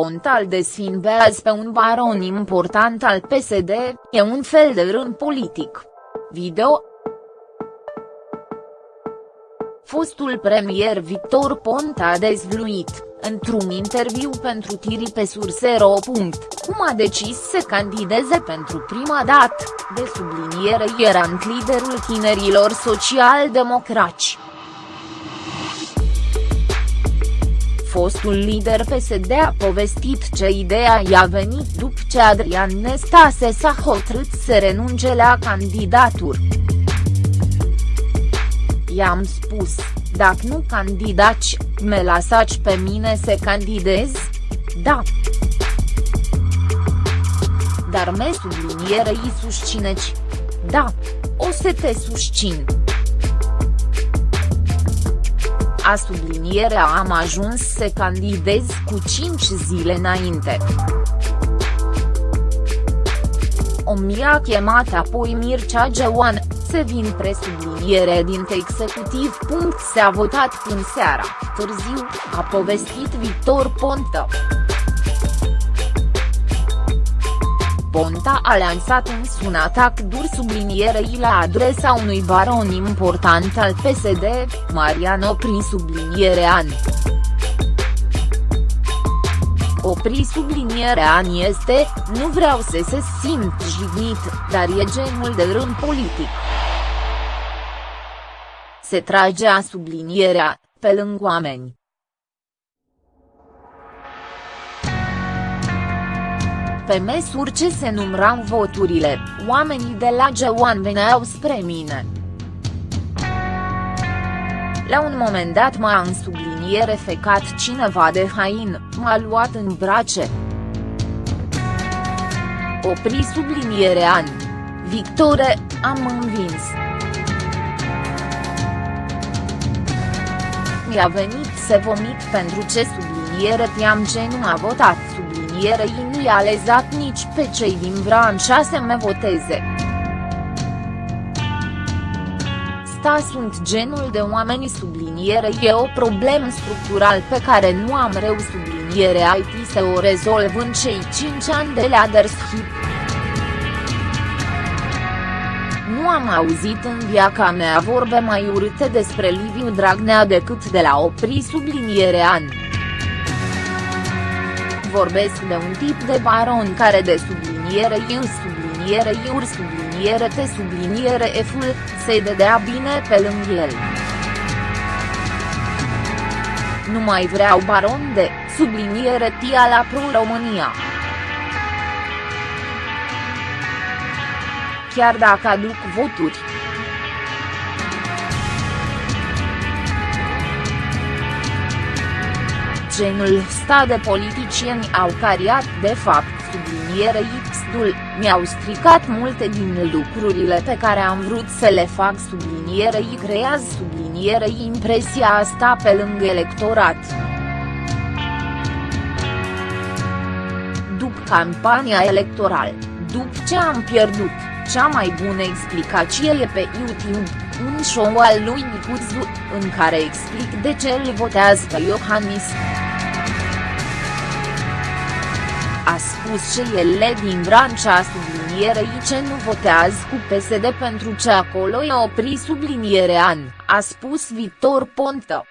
Ponta îl desfinvează pe un baron important al PSD, e un fel de rând politic. Video Fostul premier Victor Ponta a dezvluit, într-un interviu pentru Tiri pe Sursero. Cum a decis să candideze pentru prima dată, de subliniere era liderul tinerilor social-democrați. Fostul lider PSD a povestit ce ideea i-a venit după ce Adrian Nestase s-a hotărât să renunce la candidatură. I-am spus, dacă nu candidați, me lasați pe mine să candidez? Da. Dar me sublinierei susțineci. Da. O să te susțin a sublinierea am ajuns să candidez cu 5 zile înainte. O mi-a chemat apoi Mircea Geoan, să vin presubliniere din executiv. Se-a votat până seara, târziu, a povestit Victor Ponta. Ponta a lansat însă un atac dur sublinierei la adresa unui baron important al PSD, Mariano Opri subliniere an. Opri subliniere an este, nu vreau să se simt jignit, dar e genul de rând politic. Se trage a sublinierea, pe lângă oameni. Pe măsură ce se numrau voturile, oamenii de la G1 veneau spre mine. La un moment dat m-a în subliniere fecat cineva de hain, m-a luat în brace. Opri subliniere an. Victore, am învins. Mi-a venit să vomit pentru ce subliniere te-am ce nu a votat sublinierei nu i-a lezat nici pe cei din Vrancea să me voteze. Sta sunt genul de oameni subliniere e o problemă structural pe care nu am reu subliniere IT să o rezolv în cei 5 ani de leadership. Nu am auzit în viața mea vorbe mai urâte despre Liviu Dragnea decât de la opri subliniere ani vorbesc de un tip de baron care de subliniere I subliniere IUR subliniere T subliniere F-ul, se dădea bine pe lângă el. Nu mai vreau baron de, subliniere tia la Pro-România. Chiar dacă aduc voturi. Genul sta de politicieni au cariat de fapt subliniere X-dul, mi-au stricat multe din lucrurile pe care am vrut să le fac sublinierei creează sublinierei impresia asta pe lângă electorat. După campania electorală, după ce am pierdut, cea mai bună explicație e pe YouTube, un show al lui Nicuzu, în care explic de ce îl votează pe Iohannis. A spus ce ele din Vrancea sublinierei ce nu votează cu PSD pentru ce acolo e opri subliniere an, a spus Victor Ponta.